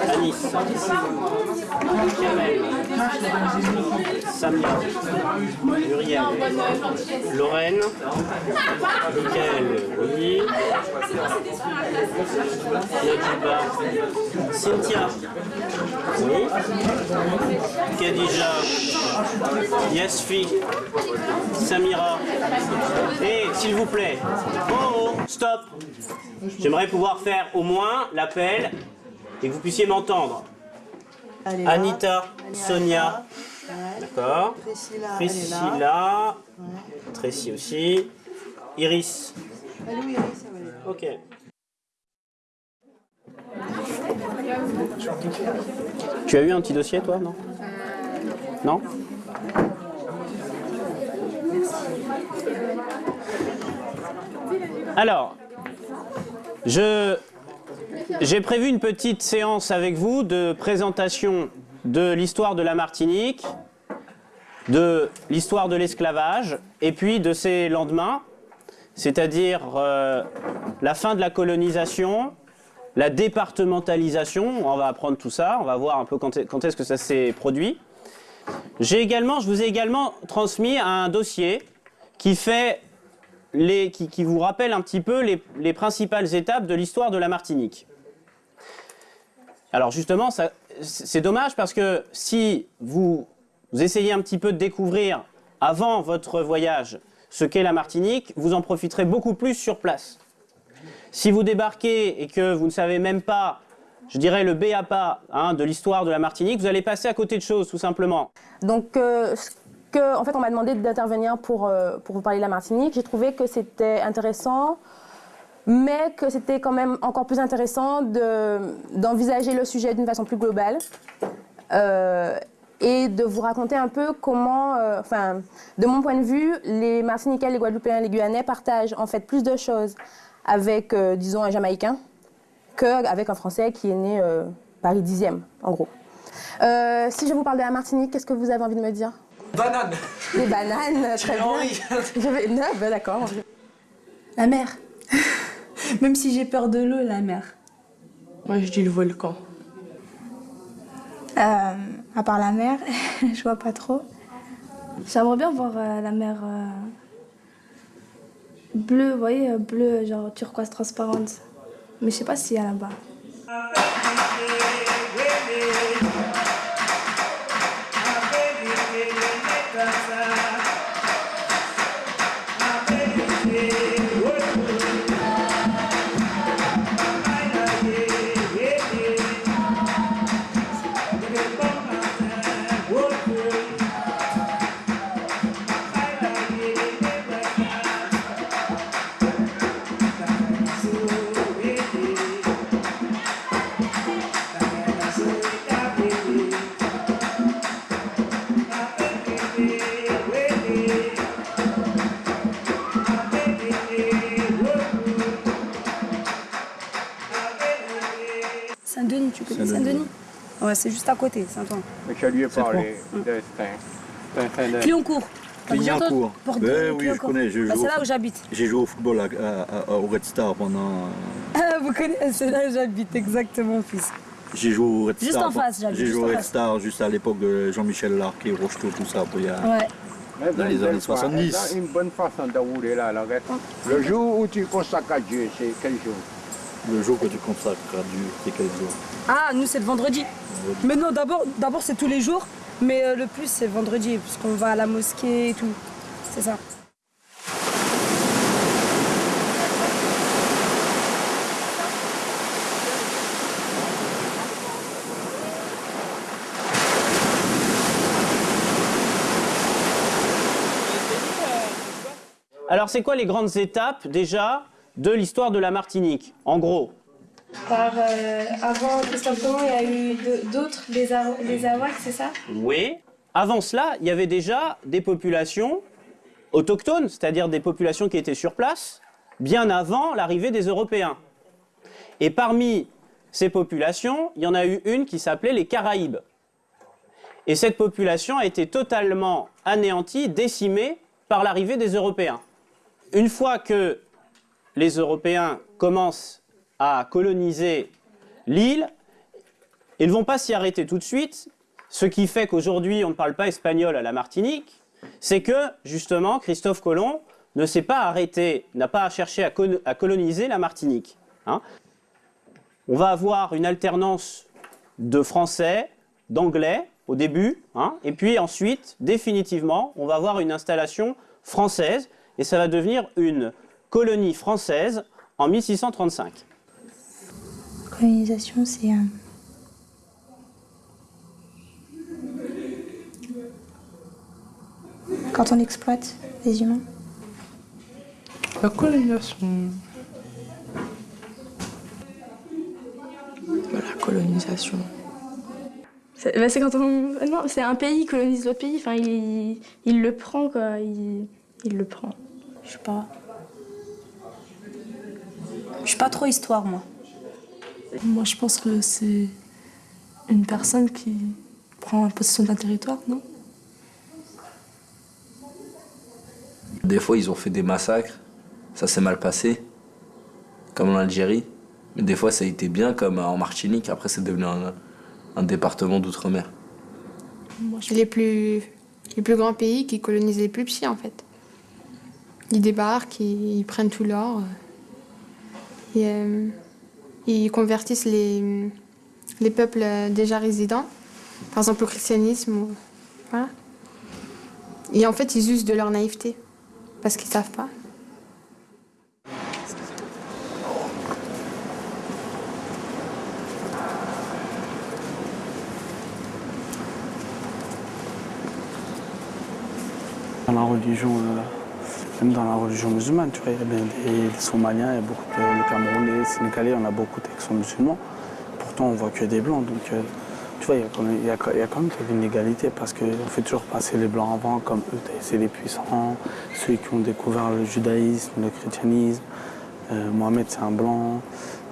Anis. Kamel. Samia. Muriel. Lorraine. Michael. Oui. Nadiba. Cynthia. Oui. Khadija. Yasfi. Samira. Et s'il vous plaît. Oh, oh, stop. J'aimerais pouvoir faire au moins l'appel et que vous puissiez m'entendre. Anita, Sonia. Ouais. D'accord. Priscilla, elle est là. Priscilla. Tracy aussi. Iris. Est où, Iris. Ok. Tu as eu un petit dossier, toi, non? Non? Alors, je j'ai prévu une petite séance avec vous de présentation de l'histoire de la Martinique, de l'histoire de l'esclavage et puis de ses lendemains, c'est-à-dire euh, la fin de la colonisation, la départementalisation, on va apprendre tout ça, on va voir un peu quand est- quand est-ce que ça s'est produit. Également, je vous ai également transmis un dossier qui fait les, qui, vous rappelle un petit peu les principales étapes de l'histoire de la Martinique. Alors justement, c'est dommage parce que si vous, essayez un petit peu de découvrir avant votre voyage ce qu'est la Martinique, vous en profiterez beaucoup plus sur place. Si vous débarquez et que vous ne savez même pas, je dirais le B à hein, de l'histoire de la Martinique, vous allez passer à côté de choses tout simplement. Donc, euh, que, en fait, on m'a demandé d'intervenir pour, euh, pour vous parler de la Martinique. J'ai trouvé que c'était intéressant, mais que c'était quand même encore plus intéressant de- d'envisager le sujet d'une façon plus globale euh, et de vous raconter un peu comment, euh, enfin, de mon point de vue, les Martiniquais, les Guadeloupéens, les Guyanais partagent en fait plus de choses avec, euh, disons, un Jamaïcain qu'avec un Français qui est né euh, Paris 10e, en gros. Euh, si je vous parle de la Martinique, qu'est-ce que vous avez envie de me dire? Banane Des bananes, très bien. Je vais... Non, ben d'accord. La mer. Même si j'ai peur de l'eau, la mer. Moi, je dis le volcan. Euh, à part la mer, je vois pas trop. J'aimerais bien voir euh, la mer euh, bleue, vous voyez, bleue, genre turquoise transparente. Mais je sais pas s'il y a là-bas. Ouais, c'est juste à côté, Saint-Ouen. Mais je lui ai parlé de de- Clignancourt. Ben oui, je connais, je Bah, c'est là où j'habite. J'ai joué au football à- à- à- au Red Star pendant. Ah, vous connaissez, c'est là où j'habite, exactement, fils. J'ai joué au Red Juste Star. en face, j'habite, J'ai juste joué au Red. Star juste à l'époque de Jean-Michel Larquet, Rocheteau, tout ça. pour il y a- Ouais. Dans les années belle fa- 70. Une bonne façon de rouler là, la. Le jour où tu consacres à Dieu, c'est quel jour? Le jour que tu consacres à Dieu, c'est quel jour Ah, nous, c'est le vendredi. Mais non, d'abord, d'abord c'est tous les jours, mais euh, le plus, c'est vendredi, puisqu'on va à la mosquée et tout. C'est ça. Alors c'est quoi les grandes étapes déjà? De l'histoire de la Martinique En gros, Par, euh, avant Christophe Colomb, il y a eu d'autres, les, Ar- les Arawaks, c'est ça? Oui. Avant cela, il y avait déjà des populations autochtones, c'est-à-dire des populations qui étaient sur place, bien avant l'arrivée des Européens. Et parmi ces populations, il y en a eu une qui s'appelait les Caraïbes. Et cette population a été totalement anéantie, décimée par l'arrivée des Européens. Une fois que les Européens commencent à coloniser l'île, ils ne vont pas s'y arrêter tout de suite, ce qui fait qu'aujourd'hui on ne parle pas espagnol à la Martinique, c'est que justement Christophe Colomb ne s'est pas arrêté, n'a pas cherché à, col- à coloniser la Martinique. hein. On va avoir une alternance de français, d'anglais au début, hein, et puis ensuite, définitivement, on va avoir une installation française, et ça va devenir une colonie française en 1635. Colonisation, c'est un. Quand on exploite les humains. La colonisation. La colonisation. C'est bah, c'est quand on. Non, c'est un pays colonise l'autre pays, enfin, il, il le prend, quoi. Il, il le prend. Je sais pas. Je suis pas trop histoire, moi. Moi, je pense que c'est une personne qui prend possession d'un territoire, non? Des fois, ils ont fait des massacres, ça s'est mal passé, comme en Algérie. Mais des fois, ça a été bien, comme en Martinique. Après, c'est devenu un, un département d'outre-mer. Les plus, les plus grands pays qui colonisent les plus petits, en fait. Ils débarquent, ils, ils prennent tout l'or. Euh, euh, ils convertissent les, les peuples déjà résidents, par exemple au christianisme. voilà. Et en fait, ils usent de leur naïveté, parce qu'ils savent pas. La religion, euh, même dans la religion musulmane, tu vois, il y a bien des, Somaliens, il y a beaucoup de Camerounais, les Sénégalais, on a beaucoup qui sont musulmans. Pourtant, on voit que des blancs. Donc, euh, tu vois, il y a quand même, il y a, il y a quand même une égalité parce qu'on fait toujours passer les blancs avant comme eux, c'est les puissants, ceux qui ont découvert le judaïsme, le christianisme. Euh, Mohamed, c'est un blanc.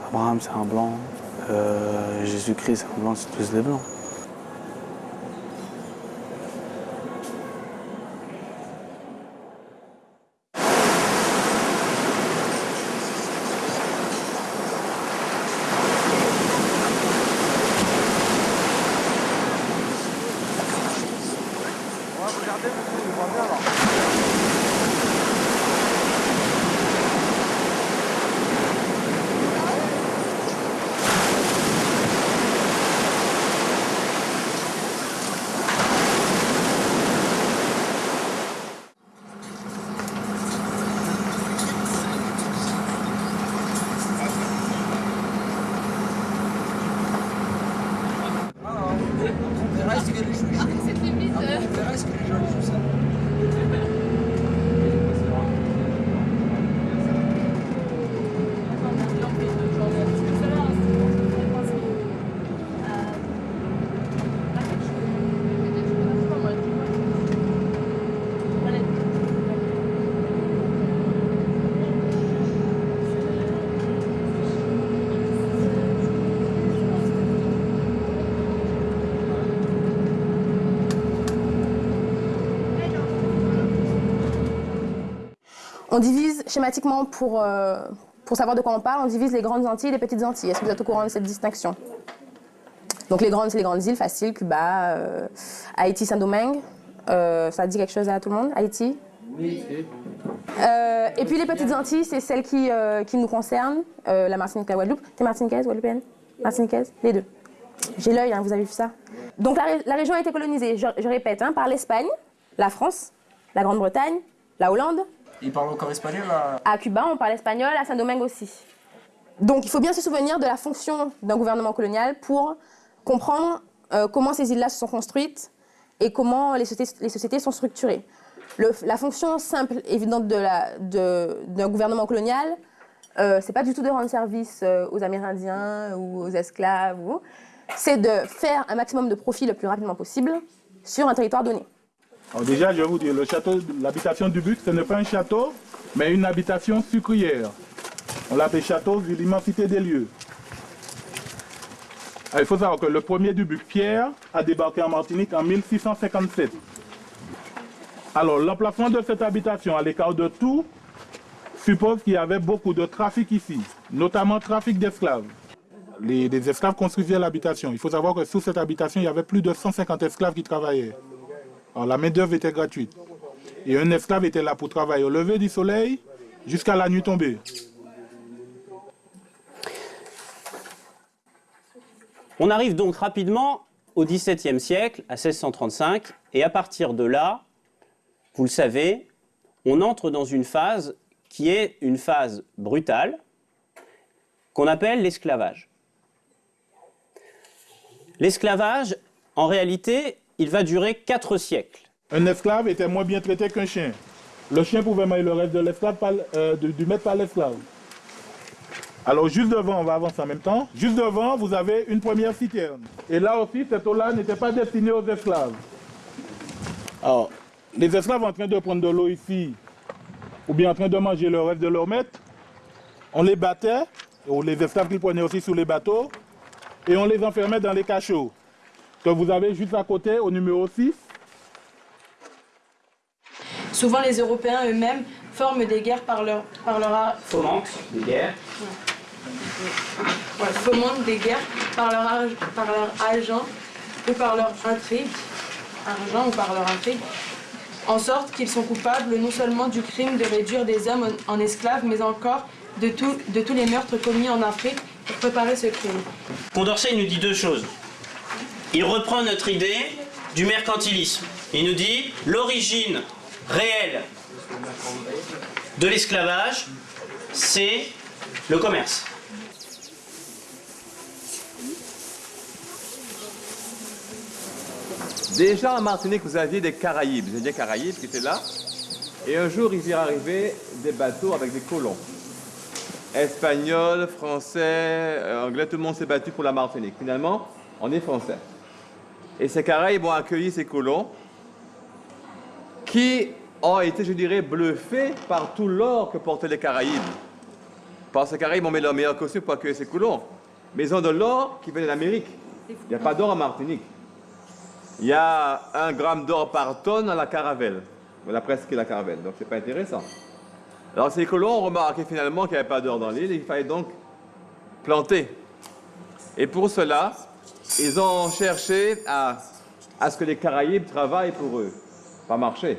Abraham, c'est un blanc. Euh, Jésus-Christ, c'est un blanc, c'est tous des blancs. On divise schématiquement pour, euh, pour savoir de quoi on parle, on divise les grandes Antilles et les petites Antilles. Est-ce que vous êtes au courant de cette distinction? Donc les grandes, c'est les grandes îles faciles, Cuba, euh, Haïti, Saint-Domingue. Euh, ça dit quelque chose à tout le monde? Haïti? Euh, Et puis les petites Antilles, c'est celles qui, qui nous concernent, la Martinique, la Guadeloupe. T'es martiniquaise, guadeloupéenne? Martiniquaise? Les deux. J'ai l'œil, hein, vous avez vu ça. Donc la, ré- la région a été colonisée, je, je répète, hein, par l'Espagne, la France, la Grande-Bretagne, la Hollande, Ils parlent encore espagnol là à Cuba, on parle espagnol, à Saint-Domingue aussi. Donc il faut bien se souvenir de la fonction d'un gouvernement colonial pour comprendre euh, comment ces îles-là se sont construites et comment les sociétés, les sociétés sont structurées. Le- la fonction simple, évidente de la- de- d'un gouvernement colonial, euh, c'est pas du tout de rendre service euh, aux Amérindiens ou aux esclaves, ou- c'est de faire un maximum de profit le plus rapidement possible sur un territoire donné. Alors déjà, je vais vous dire, le château, l'habitation du but, ce n'est pas un château, mais une habitation sucrière. On l'appelle château vu l'immensité des lieux. Ah, Il faut savoir que le premier Dubuc, Pierre, a débarqué en Martinique en 1657. Alors, l'emplacement de cette habitation à l'écart de tout suppose qu'il y avait beaucoup de trafic ici, notamment trafic d'esclaves. Les esclaves construisaient l'habitation. Il faut savoir que sous cette habitation, il y avait plus de 150 esclaves qui travaillaient. La main-d'œuvre était gratuite. Et un esclave était là pour travailler au lever du soleil jusqu'à la nuit tombée. On arrive donc rapidement au XVIIe siècle, à 1635, et à partir de là, vous le savez, on entre dans une phase qui est une phase brutale, qu'on appelle l'esclavage. L'esclavage, en réalité, il va durer quatre siècles. Un esclave était moins bien traité qu'un chien. Le chien pouvait manger le reste de l'esclave euh, du, du maître par l'esclave. Alors juste devant, on va avancer en même temps, juste devant, vous avez une première citerne. Et là aussi, cette eau-là n'était pas destinée aux esclaves. Alors, les esclaves en train de prendre de l'eau ici, ou bien en train de manger le reste de leur maître, on les battait, ou les esclaves qu'ils prenaient aussi sous les bateaux, et on les enfermait dans les cachots, que vous avez juste à côté, au numéro 6. Souvent, les Européens eux-mêmes forment des guerres par leur, par leur, ar- Fomente des guerres. ouais, fomentent des guerres par leur, ar- par leur agent ou par leur intrigue, argent ou par leur intrigue, en sorte qu'ils sont coupables non seulement du crime de réduire des hommes en, en esclaves, mais encore de, tout- de tous les meurtres commis en Afrique pour préparer ce crime. Condorcet nous dit deux choses. Il reprend notre idée du mercantilisme. Il nous dit l'origine réelle de l'esclavage, c'est le commerce. Déjà en Martinique, vous aviez des Caraïbes, des Indiens Caraïbes qui étaient là. Et un jour, ils y arrivaient des bateaux avec des colons. Espagnols, Français, euh, Anglais, tout le monde s'est battu pour la Martinique. Finalement, on est Français. Et ces Caraïbes ont accueilli ces colons qui ont été, je dirais, bluffés par tout l'or que portaient les Caraïbes. Parce que les Caraïbes ont mis leur meilleur costume pour accueillir ces colons. Mais ils ont de l'or qui vient d'Amérique. Il n'y a pas d'or en Martinique. Il y a un gramme d'or par tonne à la caravelle. Voilà presque la caravelle, donc c'est pas intéressant. Alors ces colons ont remarqué finalement qu'il n'y avait pas d'or dans l'île il fallait donc planter. Et pour cela, ils ont cherché à, à ce que les Caraïbes travaillent pour eux. Pas marché.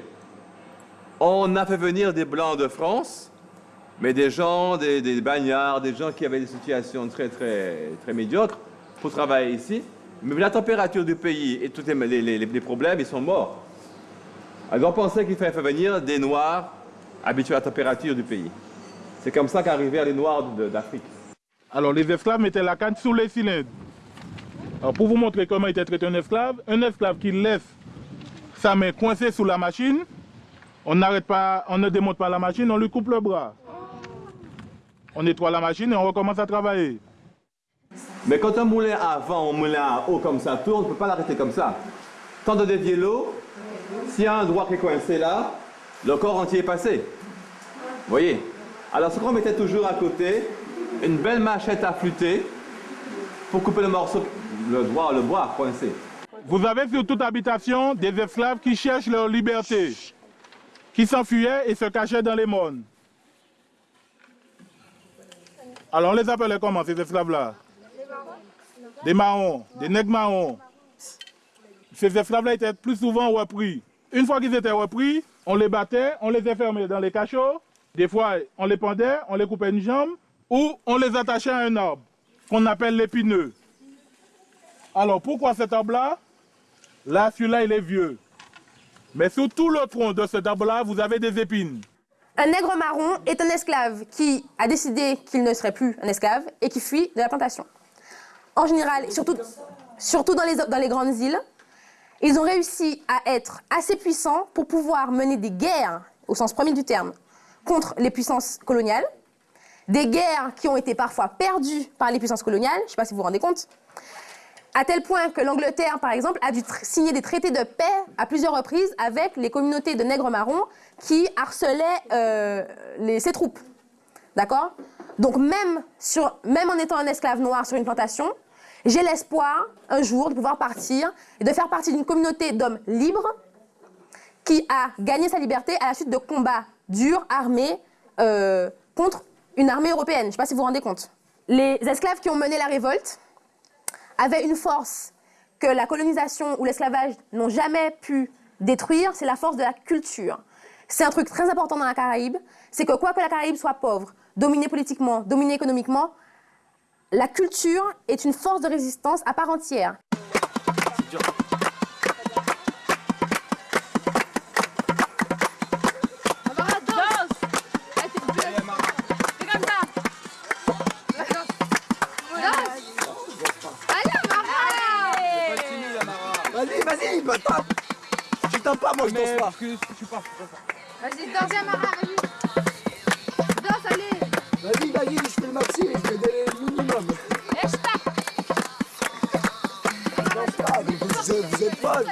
On a fait venir des Blancs de France, mais des gens, des, des bagnards, des gens qui avaient des situations très, très, très médiocres pour travailler ici. Mais la température du pays et tous les, les- les- problèmes, ils sont morts. Alors on pensait qu'il fallait faire venir des Noirs habitués à la température du pays. C'est comme ça qu'arrivaient les Noirs d'Afrique. Alors les esclaves mettaient la canne sous les cylindres. Alors pour vous montrer comment était traité un esclave, un esclave qui laisse sa main coincée sous la machine, on n'arrête pas, on ne démonte pas la machine, on lui coupe le bras. On nettoie la machine et on recommence à travailler. Mais quand un moulin ou un moulin à eau comme ça tourne, on ne peut pas l'arrêter comme ça. Tant de dévier l'eau, s'il y a un doigt qui est coincé là, le corps entier est passé. Vous voyez? Alors ce qu'on mettait toujours à côté, une belle machette à flûter pour couper le morceau, le doigt, le bois coincé. Vous avez sur toute habitation des esclaves qui cherchent leur liberté, qui s'enfuyaient et se cachaient dans les mondes. Alors on les appelait comment ces esclaves-là? Des marrons, des nègres marrons. Ces esclaves-là étaient plus souvent repris. Une fois qu'ils étaient repris, on les battait, on les enfermait dans les cachots. Des fois, on les pendait, on les coupait une jambe, ou on les attachait à un arbre, qu'on appelle l'épineux. Alors pourquoi cet arbre-là Là, celui-là, il est vieux. Mais sur tout le tronc de cet arbre-là, vous avez des épines. Un nègre marron est un esclave qui a décidé qu'il ne serait plus un esclave et qui fuit de la plantation. En général, surtout, surtout dans, les, dans les grandes îles, ils ont réussi à être assez puissants pour pouvoir mener des guerres, au sens premier du terme, contre les puissances coloniales. Des guerres qui ont été parfois perdues par les puissances coloniales, je ne sais pas si vous vous rendez compte. À tel point que l'Angleterre, par exemple, a dû signer des traités de paix à plusieurs reprises avec les communautés de nègres marrons qui harcelaient euh, ses troupes. D'accord? Donc même en étant un esclave noir sur une plantation, j'ai l'espoir un jour de pouvoir partir et de faire partie d'une communauté d'hommes libres qui a gagné sa liberté à la suite de combats durs, armés, euh, contre une armée européenne. Je ne sais pas si vous vous rendez compte. Les esclaves qui ont mené la révolte avaient une force que la colonisation ou l'esclavage n'ont jamais pu détruire, c'est la force de la culture. C'est un truc très important dans la Caraïbe, c'est que quoi que la Caraïbe soit pauvre, dominée politiquement, dominée économiquement, la culture est une force de résistance à part entière. Vas-y, danse, Amara, vas-y. Danse, allez. Vas-y, vas-y, je fais le maxi, je fais des minimum Et je tape. Danse pas, mais vous, êtes- vous êtes folles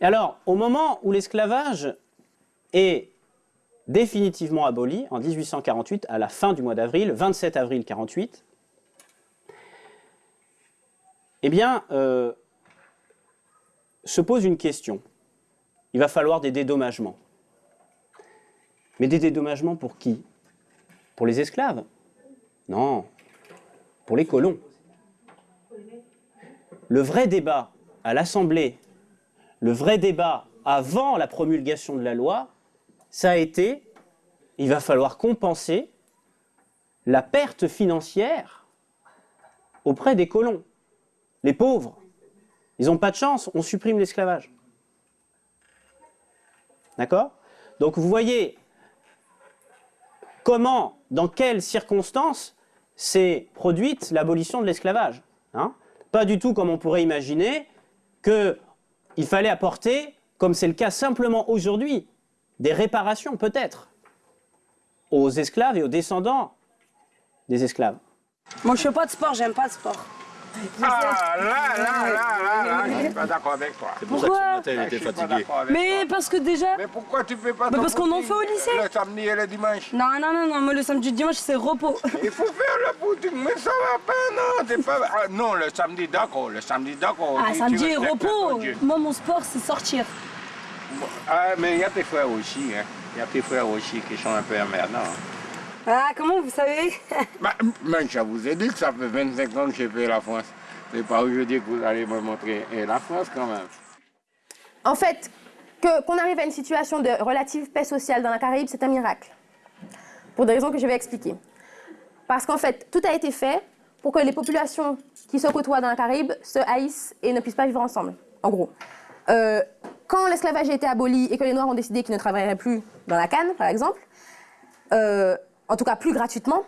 Et alors, au moment où l'esclavage est définitivement aboli, en 1848, à la fin du mois d'avril, 27 avril 48, eh bien, euh, se pose une question. Il va falloir des dédommagements. Mais des dédommagements pour qui? Pour les esclaves? Non, pour les colons. Le vrai débat à l'Assemblée, le vrai débat avant la promulgation de la loi, ça a été, il va falloir compenser la perte financière auprès des colons. Les pauvres, ils n'ont pas de chance, on supprime l'esclavage. D'accord? Donc vous voyez comment, dans quelles circonstances s'est produite l'abolition de l'esclavage. hein? Pas du tout comme on pourrait imaginer qu'il fallait apporter, comme c'est le cas simplement aujourd'hui, des réparations peut-être aux esclaves et aux descendants des esclaves. Moi, je fais pas de sport, j'aime pas de sport. Ah, là, là, là, là, là, je suis pas d'accord avec toi. C'est pour ça que ce Pourquoi matin, il était pas fatigué. d'accord avec Mais toi. parce que déjà. Mais pourquoi tu fais pas Mais ton parce qu'on en fait au lycée. Le samedi et le dimanche. Non, non, non, non, moi le samedi et le dimanche c'est repos. Il faut faire le footing, mais ça va pas, non, t'es pas... Ah, non, le samedi, d'accord, le samedi, d'accord. Ah, samedi et repos. Moi, mon sport c'est sortir. Ah, mais il y a tes frères aussi, hein. Il y a tes frères aussi qui sont un peu emmerdants. Ah, comment vous savez Bah, mais je vous ai dit que ça fait 25 ans que j'ai fait la France. C'est pas aujourd'hui que vous allez me montrer et la France quand même. En fait, que- qu'on arrive à une situation de relative paix sociale dans la Caraïbe, c'est un miracle. Pour des raisons que je vais expliquer. Parce qu'en fait, tout a été fait pour que les populations qui se côtoient dans la Caraïbe se haïssent et ne puissent pas vivre ensemble, en gros. Euh, quand l'esclavage a été aboli et que les Noirs ont décidé qu'ils ne travailleraient plus dans la canne, par exemple, euh, en tout cas plus gratuitement,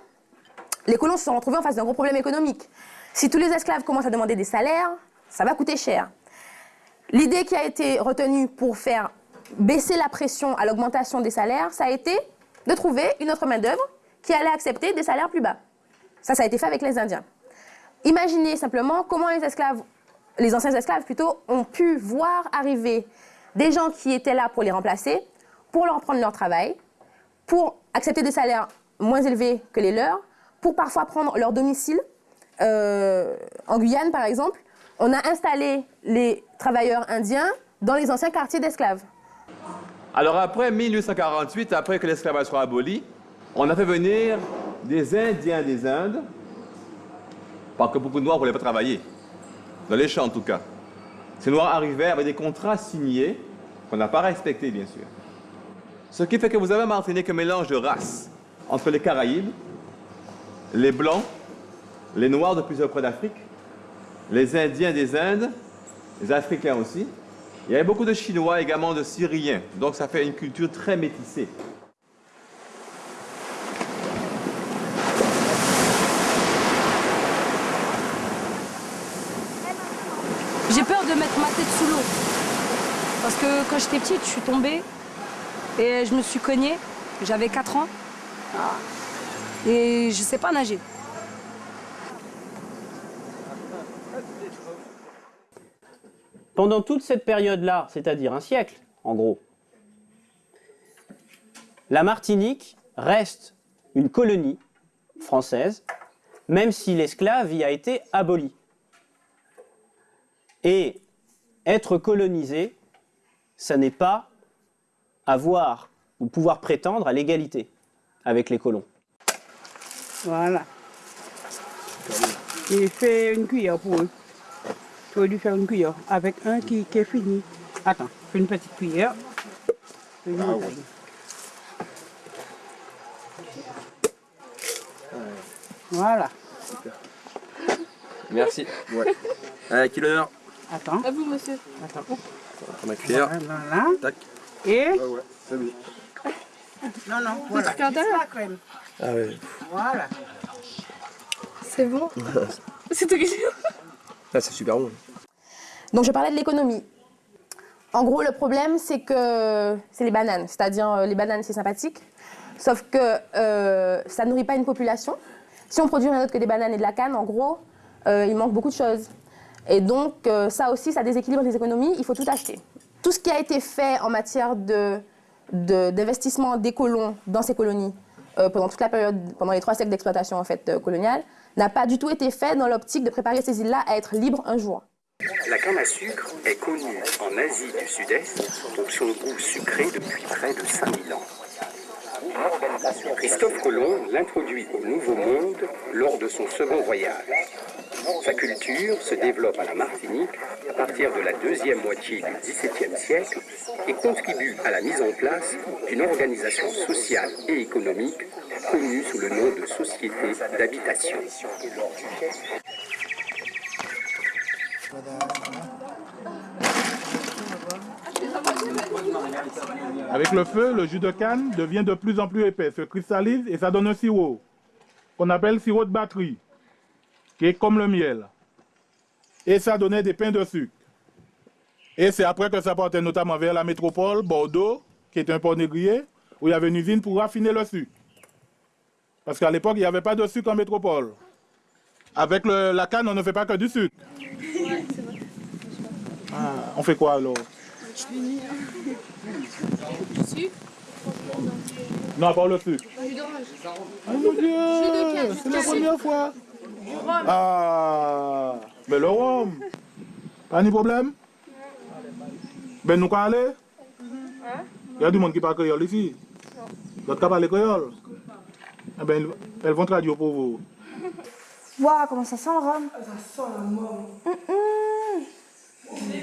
les colons se sont retrouvés en face d'un gros problème économique. Si tous les esclaves commencent à demander des salaires, ça va coûter cher. L'idée qui a été retenue pour faire baisser la pression à l'augmentation des salaires, ça a été de trouver une autre main-d'œuvre qui allait accepter des salaires plus bas. Ça, ça a été fait avec les Indiens. Imaginez simplement comment les esclaves, les anciens esclaves plutôt, ont pu voir arriver des gens qui étaient là pour les remplacer, pour leur prendre leur travail, pour accepter des salaires moins élevés que les leurs, pour parfois prendre leur domicile. Euh, en Guyane, par exemple, on a installé les travailleurs indiens dans les anciens quartiers d'esclaves. Alors après 1848, après que l'esclavage soit aboli, on a fait venir des Indiens des Indes, parce que beaucoup de Noirs ne voulaient pas travailler, dans les champs en tout cas. Ces Noirs arrivaient avec des contrats signés, qu'on n'a pas respectés bien sûr. Ce qui fait que vous avez en Martinique un mélange de races entre les Caraïbes, les Blancs, les Noirs de plusieurs coins d'Afrique, les Indiens des Indes, les Africains aussi. Il y avait beaucoup de Chinois, également de Syriens. Donc ça fait une culture très métissée. J'ai peur de mettre ma tête sous l'eau. Parce que quand j'étais petite, je suis tombée et je me suis cognée. J'avais 4 ans. Ah. Et je sais pas nager. Pendant toute cette période-là, c'est-à-dire un siècle, en gros, la Martinique reste une colonie française, même si l'esclave y a été aboli. Et être colonisé, ça n'est pas avoir ou pouvoir prétendre à l'égalité avec les colons. Voilà. Il fait une cuillère pour eux. Tu aurais dû faire une cuillère avec un qui, qui est fini. Attends, fais une petite cuillère. Bouteille. Voilà. Merci. Ouais. Allez, qui l'heure Attends. À vous, monsieur. Attends. Ma cuillère. Voilà. Tac. Et c'est bon. Non, non, voilà. d'heure. la crème. Ah ouais. Voilà. C'est bon C'est toi qui Ah, c'est super bon. Donc je parlais de l'économie. En gros, le problème, c'est que c'est les bananes. C'est-à-dire, euh, les bananes, c'est sympathique. Sauf que euh, ça ne nourrit pas une population. Si on produit rien d'autre que des bananes et de la canne, en gros, euh, il manque beaucoup de choses. Et donc, euh, ça aussi, ça déséquilibre les économies. Il faut tout acheter. Tout ce qui a été fait en matière de- d'investissement des colons dans ces colonies euh, pendant toute la période, pendant les trois siècles d'exploitation en fait, euh, coloniale, n'a pas du tout été fait dans l'optique de préparer ces îles-là à être libres un jour. La canne à sucre est connue en Asie du Sud-Est pour son goût sucré depuis près de 5000 ans. Christophe Colomb l'introduit au Nouveau Monde lors de son second voyage. Sa culture se développe à la Martinique à partir de la deuxième moitié du XVIIe siècle et contribue à la mise en place d'une organisation sociale et économique connue sous le nom de Société d'habitation. Avec le feu, le jus de canne devient de plus en plus épais, se cristallise et ça donne un sirop qu'on appelle sirop de batterie, qui est comme le miel. Et ça donnait des pains de sucre. Et c'est après que ça partait notamment vers la métropole, Bordeaux, qui est un port négrier, où il y avait une usine pour raffiner le sucre. Parce qu'à l'époque, il n'y avait pas de sucre en métropole. Avec le- la canne, on ne fait pas que du sucre. Ah, on fait quoi alors? Non, à part le sucre. Oh mon Dieu, c'est la première fois. Ah, mais le rhum. Pas de problème? Ben nous quoi aller? Il y a du monde qui parle créole ici. L'autre qui parle créole. Eh ben, elles vont traduire pour vous. Waouh, comment ça sent le rhum? Ça sent la mort. J'ai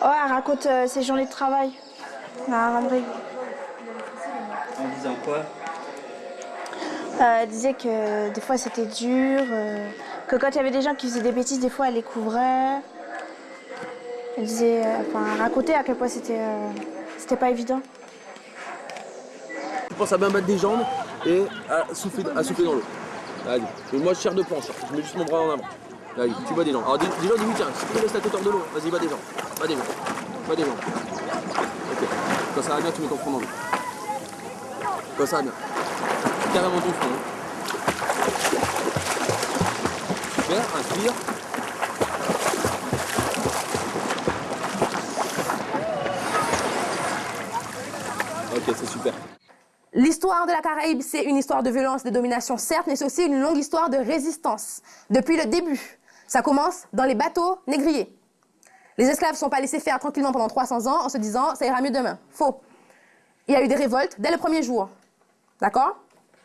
Ouais, elle raconte euh, ses journées de travail à la ramerie. En disant quoi? Euh, elle disait que des fois c'était dur, euh, que quand il y avait des gens qui faisaient des bêtises, des fois elle les couvrait. Elle disait, enfin, elle racontait à quel point c'était euh, c'était pas évident. Je pense à bien battre des jambes et à souffler, à souffler dans l'eau. Allez, Et moi je tire de planche, je mets juste mon bras en avant. Tu bats des jambes. Alors déjà début, tiens, si tu laisses la hors de l'eau, vas-y, bats des jambes. Bats des jambes. Bats des jambes. Ok. Quand ça va bien, tu mets ton front dans l'eau. Quand ça va bien. Carrément ton front. hein. Super, inspire. Ok, c'est super. L'histoire de la Caraïbe, c'est une histoire de violence, de domination, certes, mais c'est aussi une longue histoire de résistance. Depuis le début, ça commence dans les bateaux négriers. Les esclaves ne sont pas laissés faire tranquillement pendant 300 ans en se disant ça ira mieux demain. Faux. Il y a eu des révoltes dès le premier jour. D'accord?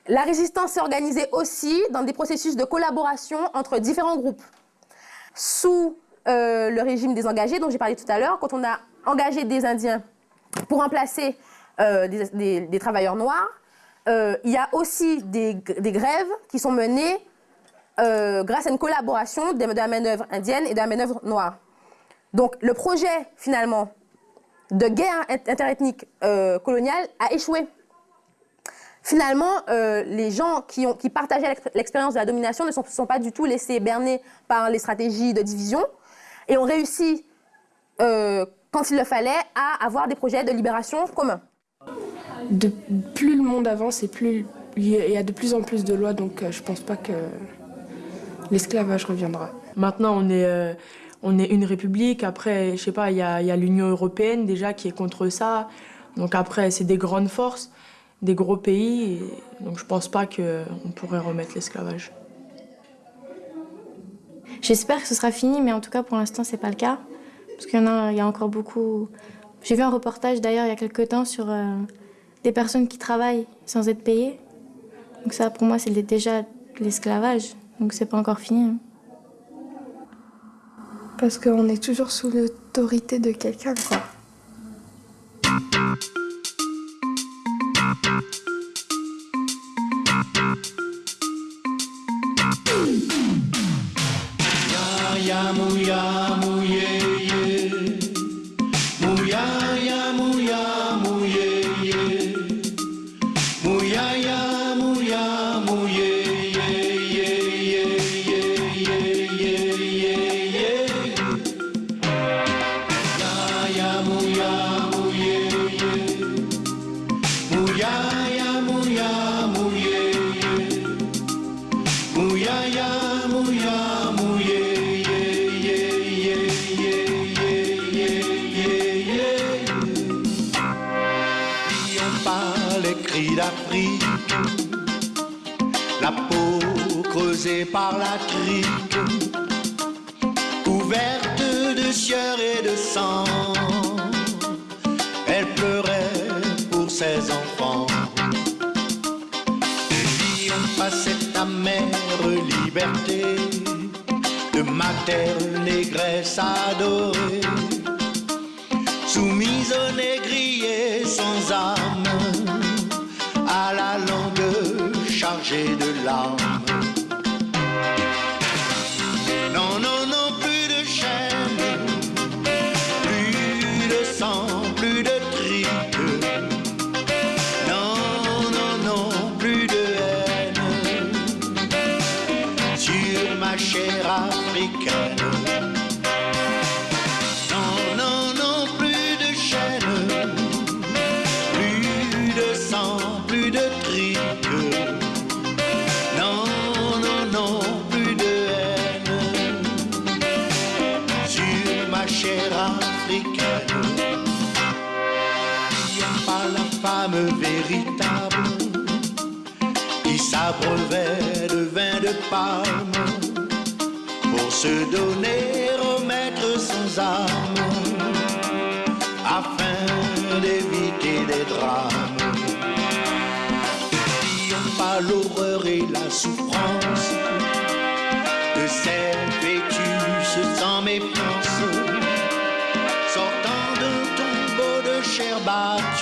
La résistance s'est organisée aussi dans des processus de collaboration entre différents groupes. Sous euh, le régime des engagés, dont j'ai parlé tout à l'heure, quand on a engagé des Indiens pour remplacer euh, des, travailleurs noirs, euh, il y a aussi des grèves qui sont menées euh, grâce à une collaboration de, la main-d'œuvre indienne et de la main-d'œuvre noire. Donc le projet, finalement, de guerre int- interethnique euh, coloniale a échoué. finalement, euh, les gens qui, ont, qui partageaient l'ex- l'expérience de la domination ne sont, sont pas du tout laissés berner par les stratégies de division et ont réussi, quand il le fallait, à avoir des projets de libération communs. Plus le monde avance et plus il y a- de plus en plus de lois, donc je pense pas que l'esclavage reviendra. Maintenant, on est, euh, on est une république. Après, je sais pas, il y a, il y a l'Union européenne déjà qui est contre ça. Donc après, c'est des grandes forces, des gros pays. et donc je pense pas qu'on pourrait remettre l'esclavage. J'espère que ce sera fini, mais en tout cas pour l'instant c'est pas le cas. Parce qu'il y en a, il y a encore beaucoup. J'ai vu un reportage d'ailleurs il y a quelques temps sur euh, des personnes qui travaillent sans être payées. Donc ça pour moi c'est déjà de l'esclavage. Donc c'est pas encore fini. hein. Parce qu'on est toujours sous l'autorité de quelqu'un, quoi. Ses enfants. N'oublions pas cette amère liberté. De mater négresse adorée, soumise au négrier sans âme, à la langue chargée de larmes. Sur ma chair africaine. N'oublions pas la femme véritable. Qui s'abreuvait de vin de palme. Pour se donner au maître sans âme afin d'éviter des drames. N'oublions pas l'horreur et la souffrance. De ces fœtus sans méfiance cher bac